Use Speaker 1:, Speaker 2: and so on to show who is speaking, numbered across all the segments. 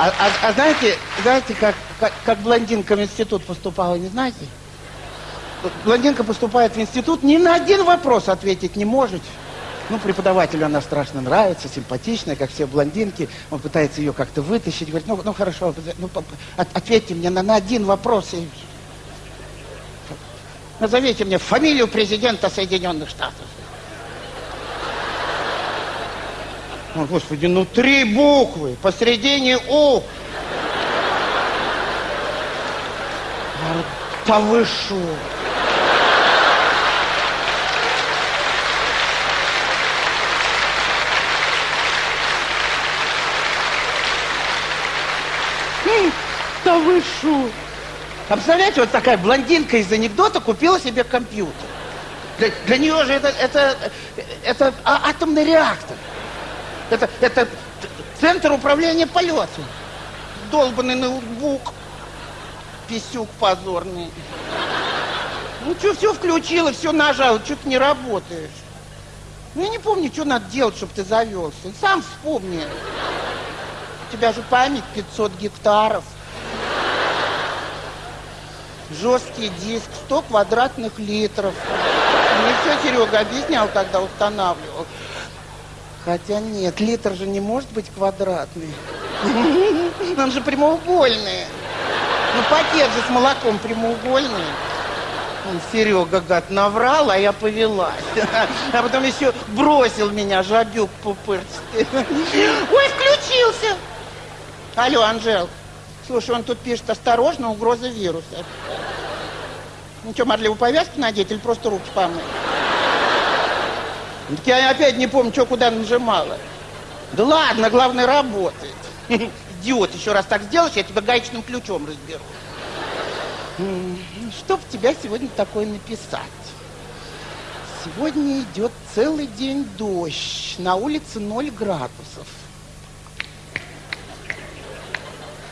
Speaker 1: А, а- а знаете, знаете, как, как, как блондинка в институт поступала, не знаете? Блондинка поступает в институт, ни на один вопрос ответить не может. Ну, преподавателю она страшно нравится, симпатичная, как все блондинки. Он пытается ее как-то вытащить. Говорит, ну, ну хорошо, ну, ответьте мне на, на один вопрос. И... Назовите мне фамилию президента Соединенных Штатов. О, Господи, ну три буквы, посередине У. Да вы шо? М, Да вы шо? А представляете, вот такая блондинка из анекдота купила себе компьютер. Для, для нее же это, это, это а- атомный реактор. Это, это центр управления полетом. Долбанный ноутбук. Писюк позорный. Ну, что, все включила, все нажала, что-то не работаешь. Ну, я не помню, что надо делать, чтобы ты завелся. Сам вспомни. У тебя же память 500 гектаров. Жесткий диск, 100 квадратных литров. Мне все Серега объяснял, когда устанавливал. Хотя нет, литр же не может быть квадратный. Он же прямоугольный. Ну, пакет же с молоком прямоугольный. Серега, гад, наврал, а я повелась. А потом еще бросил меня, жабюк пупырчатый. Ой, включился. Алло, Анжел. Слушай, он тут пишет, осторожно, угроза вируса. Ну что, марлевую повязку надеть или просто руки помыть? Я опять не помню, что куда нажимала. Да ладно, главное работает. Идиот, еще раз так сделаешь, я тебя гаечным ключом разберу. Что б тебя сегодня такое написать? Сегодня идет целый день дождь, на улице 0 градусов.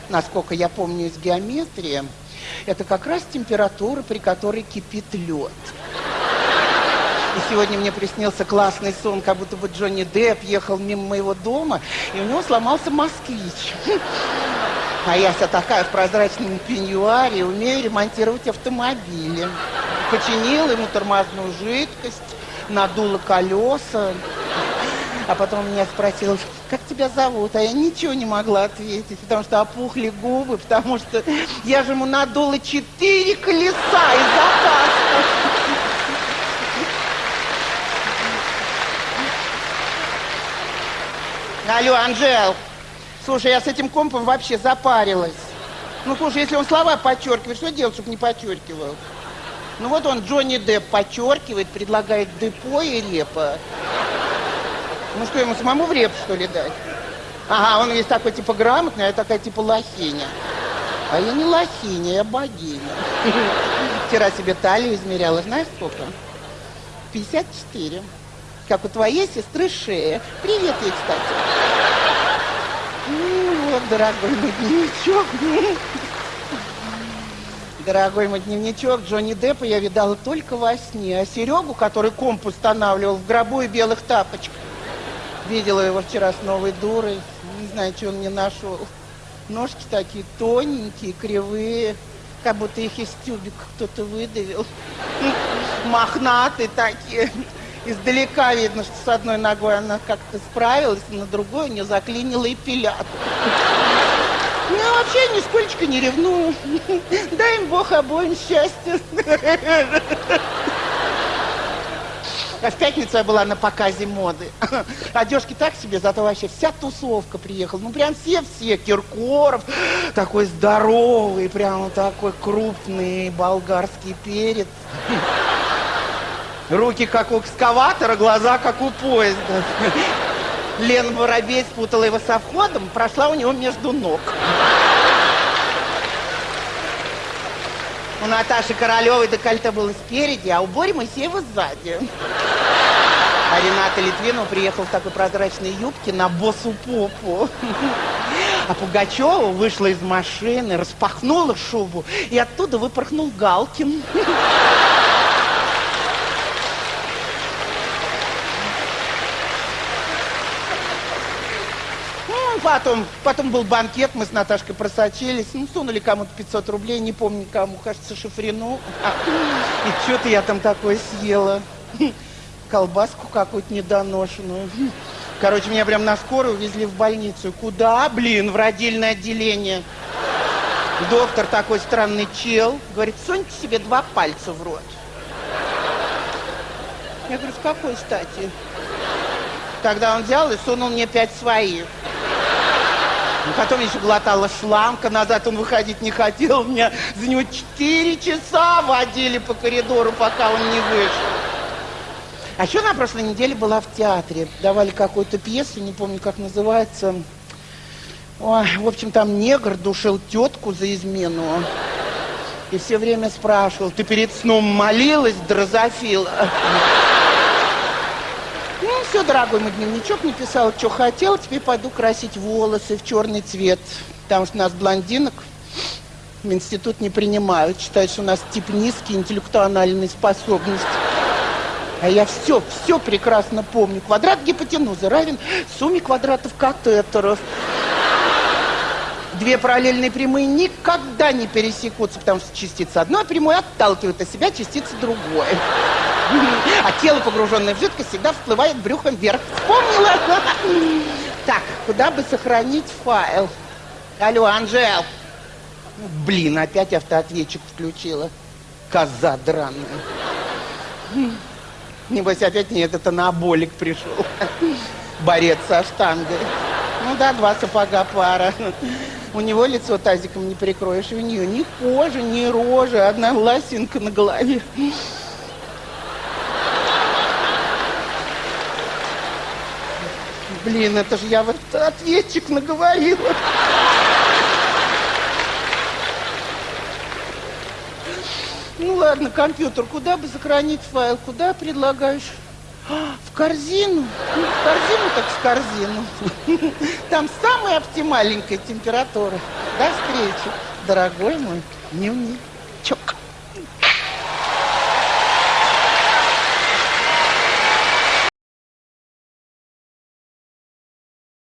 Speaker 1: Насколько я помню из геометрии, это как раз температура, при которой кипит лед. И сегодня мне приснился классный сон, как будто бы Джонни Депп ехал мимо моего дома, и у него сломался москвич. А я вся такая в прозрачном пеньюаре, умею ремонтировать автомобили. Починила ему тормозную жидкость, надула колеса. А потом меня спросил, как тебя зовут? А я ничего не могла ответить, потому что опухли губы, потому что я же ему надула четыре колеса из Алло, Анжел. Слушай, я с этим компом вообще запарилась. Ну, слушай, если он слова подчеркивает, что делать, чтобы не подчеркивал? Ну, вот он, Джонни Депп, подчеркивает, предлагает депо и репа. Ну, что, ему самому в реп, что ли, дать? Ага, он весь такой, типа, грамотный, а я такая, типа, лохиня. А я не лохиня, я богиня. Вчера себе талию измеряла, знаешь, сколько? 54. Как у твоей сестры шея. Привет ей, кстати. Ну, вот, дорогой мой дневничок. Дорогой мой дневничок, Джонни Деппа я видала только во сне. А Серегу, который комп устанавливал в гробу и белых тапочках, видела его вчера с новой дурой. Не знаю, что он мне нашел. Ножки такие тоненькие, кривые, как будто их из тюбика кто-то выдавил. Мохнатые такие. Издалека видно, что с одной ногой она как-то справилась, а на другой у нее заклинила эпилятор. Ну, я вообще нисколько не ревную. Дай им Бог обоим счастья. А в пятницу я была на показе моды. Одежки так себе, зато вообще вся тусовка приехала. Ну, прям все-все. Киркоров, такой здоровый, прям такой крупный болгарский перец. Руки как у экскаватора, глаза как у поезда. Лена Воробей спутала его со входом, прошла у него между ног. У Наташи Королевой декольте было спереди, а у Бори Моисеева сзади. А Рената Литвинова приехала в такой прозрачной юбке на босу попу. А Пугачева вышла из машины, распахнула шубу, и оттуда выпорхнул Галкин. Ну, потом, потом был банкет, мы с Наташкой просочились, ну, сунули кому-то 500 рублей, не помню кому, кажется, Шифрину. И что-то я там такое съела. Колбаску какую-то недоношенную. Короче, меня прям на скорую увезли в больницу. Куда? Блин, в родильное отделение. Доктор такой странный чел. Говорит, суньте себе два пальца в рот. Я говорю, с какой стати? Тогда он взял и сунул мне пять своих. Ну, потом еще глотала шламка, назад он выходить не хотел. Меня за него четыре часа водили по коридору, пока он не вышел. А еще на прошлой неделе была в театре. Давали какую-то пьесу, не помню, как называется. Ой, в общем, там негр душил тетку за измену. И все время спрашивал, ты перед сном молилась, дрозофила? Все, дорогой мой дневничок написал, что хотел, теперь пойду красить волосы в черный цвет. Потому что нас, блондинок, в институт не принимают. Считают, что у нас тип низкие интеллектуальные способности. А я все, все прекрасно помню. Квадрат гипотенузы равен сумме квадратов катетеров. Две параллельные прямые никогда не пересекутся, потому что частица одной прямой отталкивает от себя частица другой. А тело, погруженное в жидкость, всегда всплывает брюхом вверх. Вспомнила? Так, куда бы сохранить файл? Алло, Анжел. Блин, опять автоответчик включила. Коза драная. Небось, опять не этот анаболик пришел. Борец со штангой. Ну да, два сапога пара. У него лицо тазиком не прикроешь, у нее ни кожи, ни рожи, одна ласинка на голове. Блин, это же я вот ответчик наговорила. Ну ладно, компьютер, куда бы сохранить файл? Куда предлагаешь? А, в корзину? Ну, в корзину так в корзину. Там самая оптимальненькая температура. До встречи, дорогой мой дневничок.